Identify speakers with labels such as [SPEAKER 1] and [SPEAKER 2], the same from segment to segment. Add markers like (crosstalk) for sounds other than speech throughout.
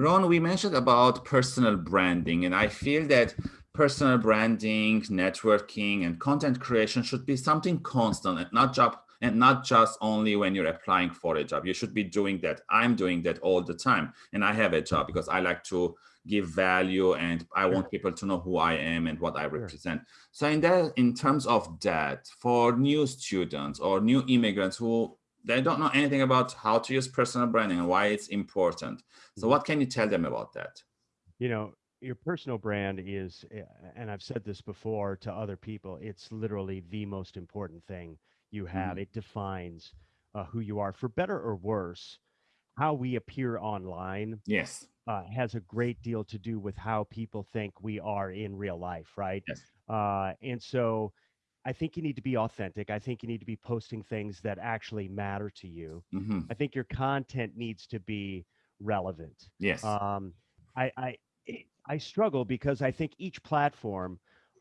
[SPEAKER 1] Ron, we mentioned about personal branding, and I feel that personal branding, networking, and content creation should be something constant and not just and not just only when you're applying for a job. You should be doing that. I'm doing that all the time, and I have a job because I like to give value and I want people to know who I am and what I represent. So in that, in terms of that, for new students or new immigrants who they don't know anything about how to use personal branding and why it's important. So mm-hmm. what can you tell them about that?
[SPEAKER 2] You know, your personal brand is, eh, and I've said this before to other people, it's literally the most important thing you have. Mm. It defines uh, who you are for better or worse. How we appear online.
[SPEAKER 1] Yes.
[SPEAKER 2] Uh, has a great deal to do with how people think we are in real life, right? Yes. Uh, and so I think you need to be authentic. I think you need to be posting things that actually matter to you. Mm-hmm. I think your content needs to be relevant.
[SPEAKER 1] Yes.
[SPEAKER 2] Um, I, I I struggle because I think each platform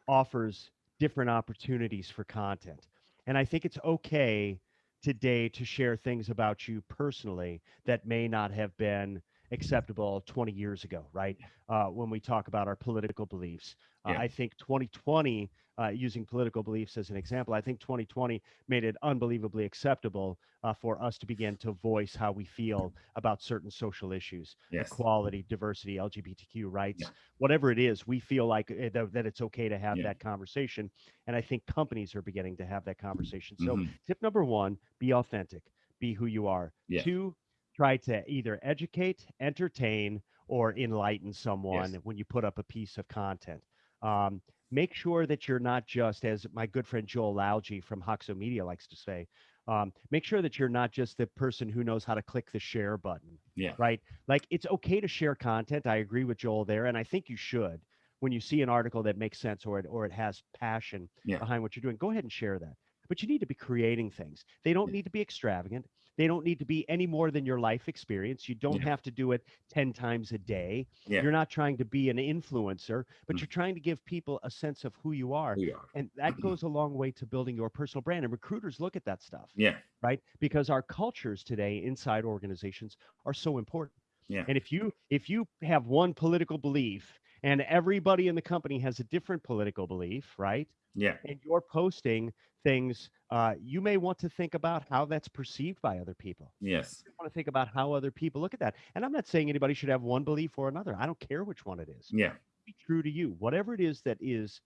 [SPEAKER 2] offers different opportunities for content, and I think it's okay today to share things about you personally that may not have been acceptable 20 years ago, right? Uh, when we talk about our political beliefs, uh, yeah. I think 2020 uh, using political beliefs as an example, I think 2020 made it unbelievably acceptable uh, for us to begin to voice how we feel about certain social issues, yes. equality, diversity, LGBTQ rights, yeah. whatever it is. We feel like uh, th- that it's okay to have yeah. that conversation, and I think companies are beginning to have that conversation. So, mm-hmm. tip number one: be authentic, be who you are. Yeah. Two, try to either educate, entertain, or enlighten someone yes. when you put up a piece of content. Um, make sure that you're not just, as my good friend Joel Lalgee from Hoxo Media likes to say, um, make sure that you're not just the person who knows how to click the share button.
[SPEAKER 1] Yeah.
[SPEAKER 2] Right. Like it's okay to share content. I agree with Joel there, and I think you should. When you see an article that makes sense or it or it has passion yeah. behind what you're doing, go ahead and share that. But you need to be creating things. They don't yeah. need to be extravagant. They don't need to be any more than your life experience. You don't yeah. have to do it 10 times a day. Yeah. You're not trying to be an influencer, but mm. you're trying to give people a sense of who you are.
[SPEAKER 1] Who you are.
[SPEAKER 2] And that (clears throat) goes a long way to building your personal brand. And recruiters look at that stuff.
[SPEAKER 1] Yeah.
[SPEAKER 2] Right. Because our cultures today inside organizations are so important.
[SPEAKER 1] Yeah.
[SPEAKER 2] And if you if you have one political belief and everybody in the company has a different political belief, right?
[SPEAKER 1] Yeah.
[SPEAKER 2] And you're posting things, uh, you may want to think about how that's perceived by other people.
[SPEAKER 1] Yes.
[SPEAKER 2] You want to think about how other people look at that. And I'm not saying anybody should have one belief or another. I don't care which one it is.
[SPEAKER 1] Yeah.
[SPEAKER 2] Be true to you. Whatever it is that is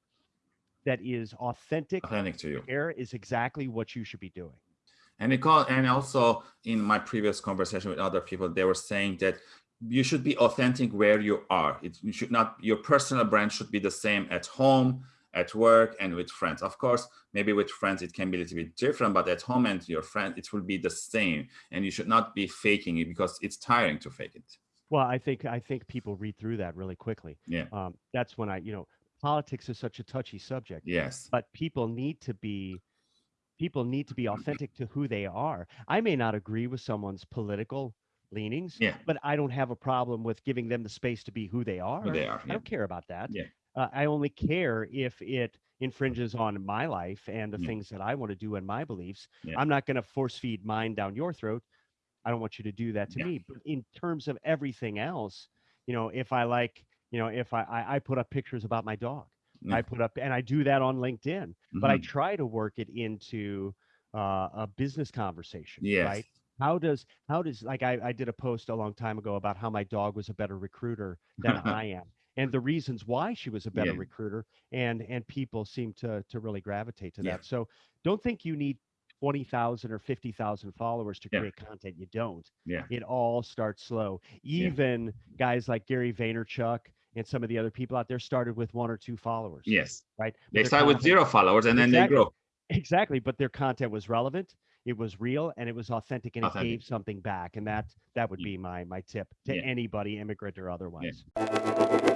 [SPEAKER 2] that is authentic,
[SPEAKER 1] authentic to you.
[SPEAKER 2] Care is exactly what you should be doing.
[SPEAKER 1] And because, and also in my previous conversation with other people, they were saying that you should be authentic where you are. It you should not your personal brand should be the same at home at work and with friends. Of course, maybe with friends it can be a little bit different, but at home and your friend, it will be the same. And you should not be faking it because it's tiring to fake it.
[SPEAKER 2] Well, I think I think people read through that really quickly.
[SPEAKER 1] Yeah.
[SPEAKER 2] Um, that's when I, you know, politics is such a touchy subject.
[SPEAKER 1] Yes.
[SPEAKER 2] But people need to be people need to be authentic to who they are. I may not agree with someone's political leanings,
[SPEAKER 1] yeah.
[SPEAKER 2] but I don't have a problem with giving them the space to be who they are.
[SPEAKER 1] Who they are.
[SPEAKER 2] Yeah. I don't care about that.
[SPEAKER 1] Yeah.
[SPEAKER 2] Uh, I only care if it infringes on my life and the yeah. things that I want to do and my beliefs. Yeah. I'm not going to force feed mine down your throat. I don't want you to do that to yeah. me. But in terms of everything else, you know, if I like, you know, if I I, I put up pictures about my dog, I put up, and I do that on LinkedIn, mm-hmm. but I mm-hmm. try to work it into uh, a business conversation,
[SPEAKER 1] yes.
[SPEAKER 2] right? How does how does like I, I did a post a long time ago about how my dog was a better recruiter than (laughs) I am and the reasons why she was a better yeah. recruiter and and people seem to to really gravitate to yeah. that so don't think you need 20,000 or 50,000 followers to create yeah. content you don't
[SPEAKER 1] yeah
[SPEAKER 2] it all starts slow even guys like Gary Vaynerchuk and some of the other people out there started with one or two followers
[SPEAKER 1] yes
[SPEAKER 2] right
[SPEAKER 1] but they start with zero followers and exactly. then they grow
[SPEAKER 2] exactly but their content was relevant it was real and it was authentic and authentic. it gave something back and that that would be my my tip to yeah. anybody immigrant or otherwise yeah.